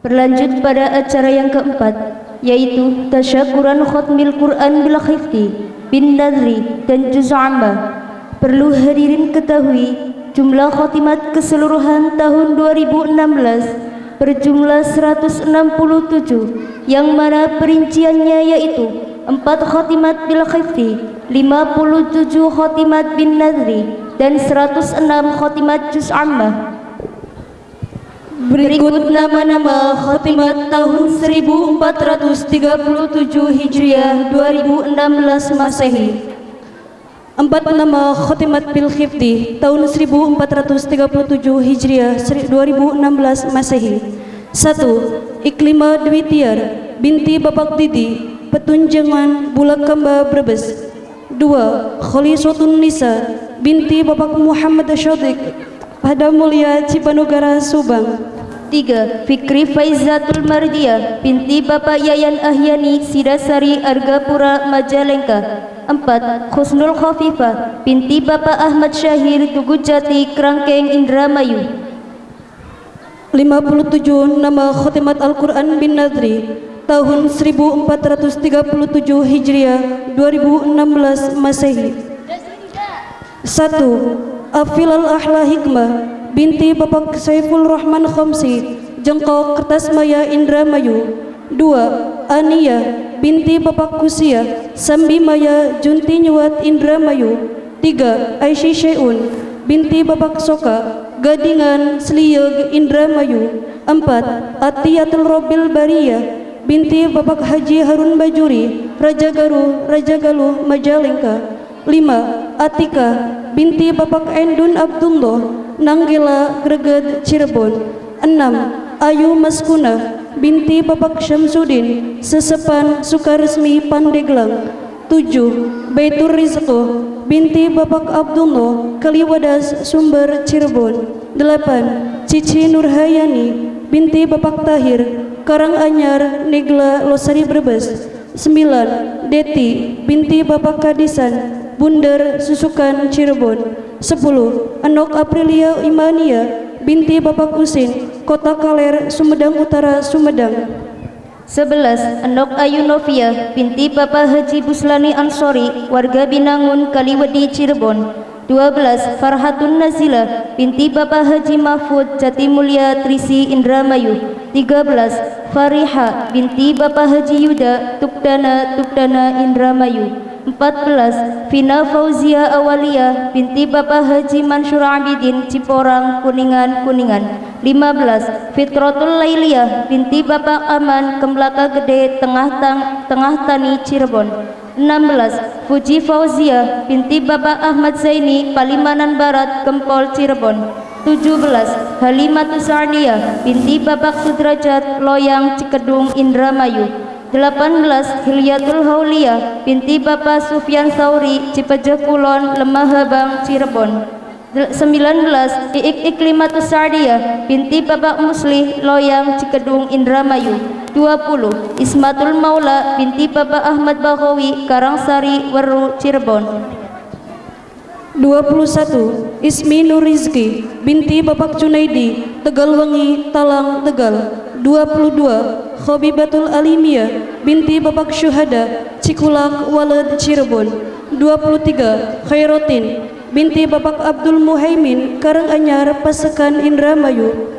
Berlanjut pada acara yang keempat, yaitu tasyakuran khutmil Quran bil khifti bin nadri dan juz amma. Perlu hadirin ketahui, jumlah khotimat keseluruhan tahun 2016 berjumlah 167 yang mana perinciannya yaitu 4 khotimat bil khifti, 57 khotimat bin nadri dan 106 khotimat juz amma. Berikut nama-nama khotimat tahun 1437 Hijriah 2016 Masehi. Empat nama khotimat bil khifdi tahun 1437 Hijriah 2016 Masehi. Satu, Iklima Dwi Tiar binti Bapak Didi, Petunjangan Bulak Kamba Brebes. Dua, Kholisotun Nisa binti Bapak Muhammad Syadik, pada Mulia Cipanugara Subang. Tiga, Fikri Faizatul Mardia binti Bapak Yayan Ahyani Sidasari Argapura Majalengka. Empat, Khusnul Khafifah binti Bapak Ahmad Syahir Tugujati Kerangkeng Indramayu. 57 nama khotimat Al-Quran bin Nadri tahun 1437 Hijriah 2016 Masehi. Satu, Afilal Ahla Hikmah binti Bapak Saiful Rahman Khomsi Jengkok Kertas Maya Indramayu dua Ania binti Bapak Kusia Sambi Maya Junti Nyuat Indramayu tiga Aisyah Syai'un binti Bapak Soka Gadingan Sliyeg Indramayu empat Atiyatul Robil Baria binti Bapak Haji Harun Bajuri Raja Garu Raja Galuh Majalengka. Lima Atika binti Bapak Endun Abdullah Nanggila Greget Cirebon 6. Ayu Maskuna binti Bapak Syamsuddin Sesepan Sukaresmi Pandeglang 7. Baitur Rizko binti Bapak Abdullah Kaliwadas Sumber Cirebon 8. Cici Nurhayani binti Bapak Tahir Karanganyar Negla Losari Brebes 9. Deti binti Bapak Kadisan Bundar Susukan Cirebon 10. Anok Aprilia Imania binti Bapak Kusin Kota Kaler Sumedang Utara Sumedang 11. Anok Ayu Novia binti Bapak Haji Buslani Ansori warga Binangun Kaliwedi Cirebon 12. Farhatun Nazila binti Bapak Haji Mahfud Jatimulya Trisi Indramayu 13. Fariha binti Bapak Haji Yuda Tukdana Tukdana Indramayu 14 Vina Fauzia Awalia binti Bapak Haji Mansur Abidin Ciporang Kuningan Kuningan. 15 Fitratul Lailiyah binti Bapak Aman Kemlaka Gede Tengah Tang Tengah Tani Cirebon. 16 Fuji Fauzia binti Bapak Ahmad Zaini Palimanan Barat Kempol Cirebon. 17 Halimatus Sarnia binti Bapak Sudrajat Loyang Cikedung Indramayu 18 Hilyatul Haulia binti Bapak Sufyan Sauri Cipeje Kulon Lemah Habang Cirebon. 19 Iik Iklimatus Sardia binti Bapak Muslih Loyang Cikedung Indramayu. 20 Ismatul Maula binti Bapak Ahmad Bakhawi Karangsari Weru Cirebon. 21 Ismi Nurizki binti Bapak Junaidi Tegalwangi Talang Tegal. 22 Khobibatul Alimia binti Bapak Syuhada Cikulak Walad Cirebon. 23 Khairotin binti Bapak Abdul Muhaimin Karanganyar Pasekan Indramayu.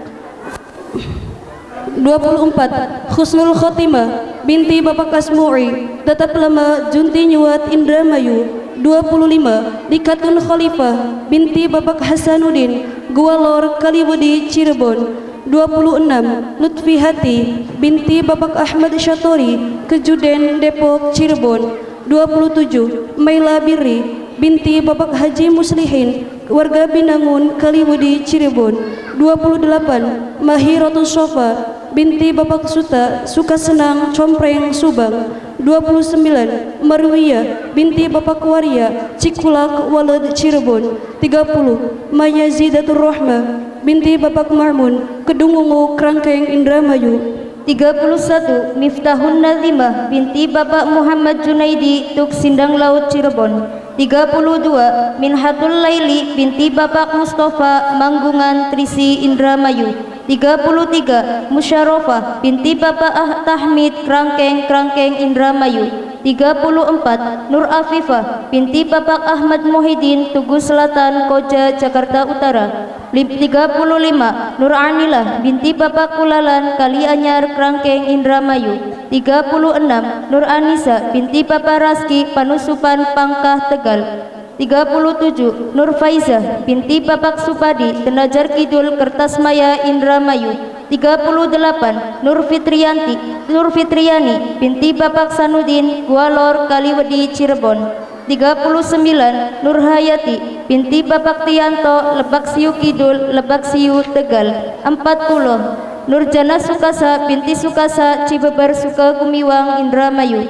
24 Khusnul Khotimah binti Bapak Asmu'i tetap lama Junti Nyuat Indramayu. 25 Dikatun Khalifah binti Bapak Hasanuddin Gualor Kaliwedi Cirebon 26 Lutfi Hati binti Bapak Ahmad Syatori Kejuden Depok Cirebon. 27 Maila Biri binti Bapak Haji Muslihin warga Binangun Kaliwudi Cirebon. 28 Mahiratul Sofa binti Bapak Suta Sukasenang Compreng Subang. 29 Marwiyah binti Bapak Waria Cikulak Walad Cirebon. 30 Maya Zidatul Rahmah binti Bapak Marmun Kedungungu Kerangkeng Indramayu. 31 Miftahun Nazimah binti Bapak Muhammad Junaidi Tuk Sindang Laut Cirebon. 32 Minhatul Laili binti Bapak Mustafa Manggungan Trisi Indramayu. 33 Musyarofah binti Bapak Ah Tahmid Krangkeng Krangkeng Indramayu. 34 Nur Afifah binti Bapak Ahmad Muhyiddin Tugu Selatan Koja Jakarta Utara 35 Nur Anilah binti Bapak Kulalan Kalianyar Krangkeng Indramayu. 36 Nur Anisa binti Bapak Raski Panusupan Pangkah Tegal. 37 Nur Faizah binti Bapak Supadi Tenajar Kidul Kertasmaya Indramayu. 38 Nur Fitriyanti Nur Fitriani binti Bapak Sanudin Gualor Kaliwedi Cirebon. 39 Nur Hayati binti Bapak Tianto Lebak Siu Kidul Lebak Siu Tegal 40 Nur Jana Sukasa binti Sukasa Cibeber Sukagumiwang Indramayu.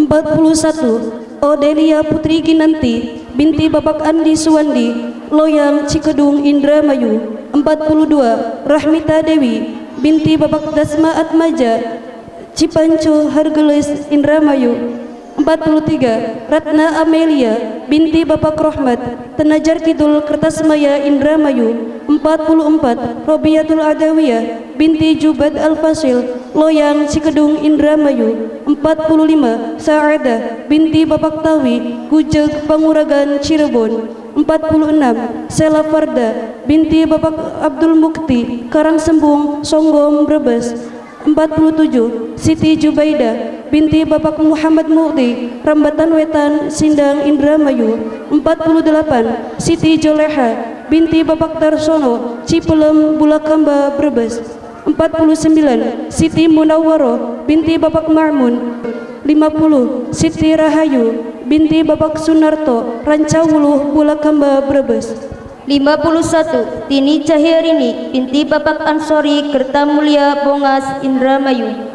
41 Odelia Putri Ginanti binti Bapak Andi Suwandi Loyang Cikedung Indramayu. 42 Rahmita Dewi binti Bapak Dasma Atmaja Cipanco Hargelis Indramayu 43 Ratna Amelia binti Bapak Rohmat Tenajar Kidul Kertasmaya Indramayu 44 Robiatul Adawiyah binti Jubad Al-Fasil Loyang Cikedung Indramayu 45 Saada binti Bapak Tawi Gujeg Panguragan Cirebon 46 Sela Farda binti Bapak Abdul Mukti Karangsembung Songgom Brebes 47 Siti Jubaida binti Bapak Muhammad Mukti Rambatan Wetan Sindang Indramayu 48 Siti Joleha binti Bapak Tarsono Cipelem Bulakamba Brebes 49 Siti Munawwaro binti Bapak Marmun 50 Siti Rahayu binti Bapak Sunarto Rancawuluh Bulakamba Brebes. 51 Tini Cahyarini binti Bapak Ansori Kertamulya Bongas Indramayu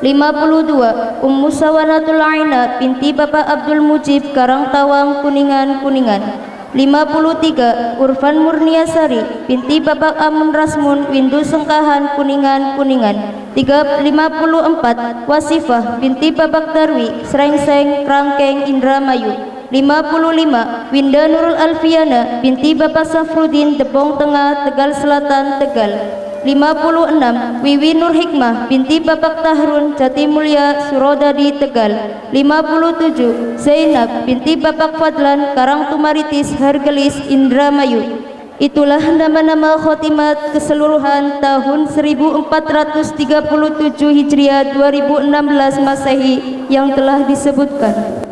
52 Ummu Sawanatul Aina binti Bapak Abdul Mujib Karangtawang Kuningan Kuningan. 53 Urfan Murniasari binti Bapak Amun Rasmun Windu Sengkahan Kuningan Kuningan. 54 Wasifah binti Bapak Darwi Srengseng Krangkeng Indramayu. 55 Winda Nurul Alfiana binti Bapak Safrudin Depong Tengah Tegal Selatan Tegal 56 Wiwi Nur Hikmah binti Bapak Tahrun Jatimulya Surodadi Tegal. 57 Zainab binti Bapak Fadlan Karang Tumaritis Hargelis Indramayu. Itulah nama-nama khotimat keseluruhan tahun 1437 Hijriah 2016 Masehi yang telah disebutkan